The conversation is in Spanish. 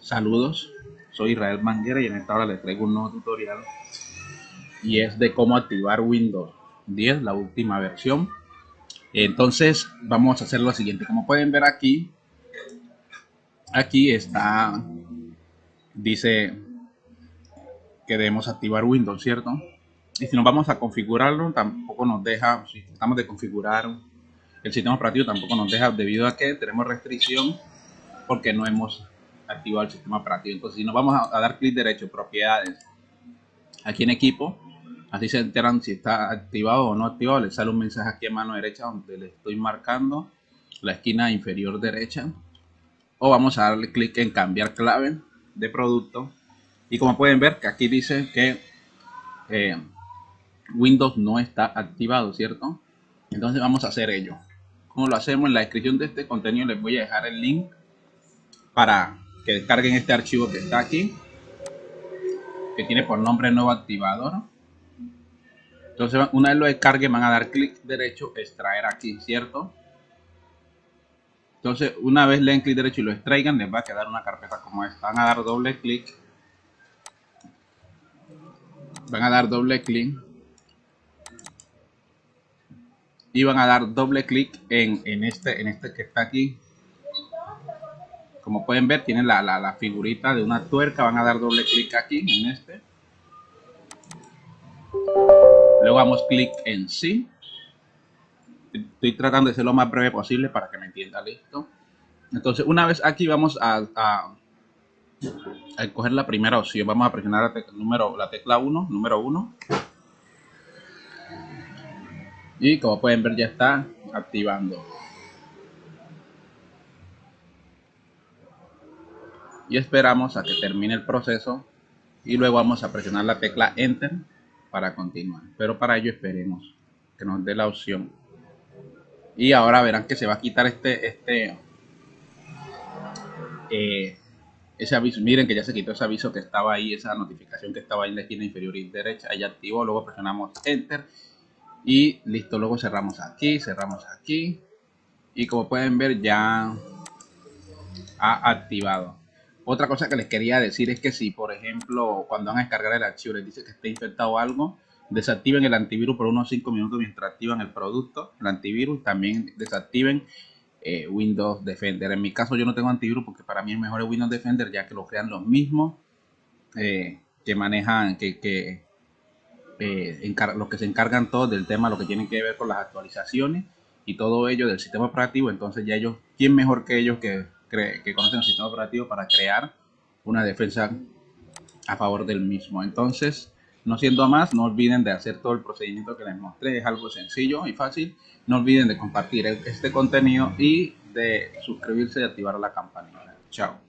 Saludos, soy Israel Manguera y en esta hora les traigo un nuevo tutorial y es de cómo activar Windows 10, la última versión. Entonces vamos a hacer lo siguiente, como pueden ver aquí, aquí está, dice que debemos activar Windows, ¿cierto? Y si nos vamos a configurarlo, tampoco nos deja, si tratamos de configurar el sistema operativo, tampoco nos deja debido a que tenemos restricción porque no hemos activado el sistema operativo. Entonces, si nos vamos a, dar clic derecho, propiedades, aquí en equipo, así se enteran si está activado o no activado. Les sale un mensaje aquí a mano derecha donde le estoy marcando la esquina inferior derecha. O vamos a darle clic en cambiar clave de producto. Y como pueden ver, que aquí dice que eh, Windows no está activado, ¿cierto? Entonces vamos a hacer ello. como lo hacemos? En la descripción de este contenido les voy a dejar el link para que descarguen este archivo que está aquí, que tiene por nombre nuevo activador. Entonces, una vez lo descarguen, van a dar clic derecho, extraer aquí, ¿cierto? Entonces, una vez le den clic derecho y lo extraigan, les va a quedar una carpeta como esta. Van a dar doble clic. Van a dar doble clic. Y van a dar doble clic en, en, este, en este que está aquí, como pueden ver, tiene la, la, figurita de una tuerca. Van a dar doble clic aquí en este. Luego damos clic en sí. Estoy tratando de ser lo más breve posible para que me entienda. Listo. Entonces, una vez aquí vamos a, a, a coger la primera opción. Vamos a presionar número, la tecla 1, número 1. Y como pueden ver ya está activando. Y esperamos a que termine el proceso y luego vamos a presionar la tecla enter para continuar. Pero para ello esperemos que nos dé la opción. Y ahora verán que se va a quitar este este eh, ese aviso. Miren que ya se quitó ese aviso que estaba ahí esa notificación que estaba ahí en la esquina inferior y derecha. Ya activó luego presionamos enter y listo luego cerramos aquí cerramos aquí. Y como pueden ver ya ha activado otra cosa que les quería decir es que si, por ejemplo, cuando van a descargar el archivo les dice que está infectado algo, desactiven el antivirus por unos 5 minutos mientras activan el producto, el antivirus, también desactiven eh, Windows Defender. En mi caso yo no tengo antivirus porque para mí es mejor Windows Defender ya que lo crean los mismos eh, que manejan, que, que eh, los que se encargan todos del tema, lo que tienen que ver con las actualizaciones y todo ello del sistema operativo. Entonces ya ellos, ¿quién mejor que ellos que que conocen el sistema operativo para crear una defensa a favor del mismo. Entonces, no siendo más, no olviden de hacer todo el procedimiento que les mostré, es algo sencillo y fácil. No olviden de compartir este contenido y de suscribirse y activar la campanita. Chao.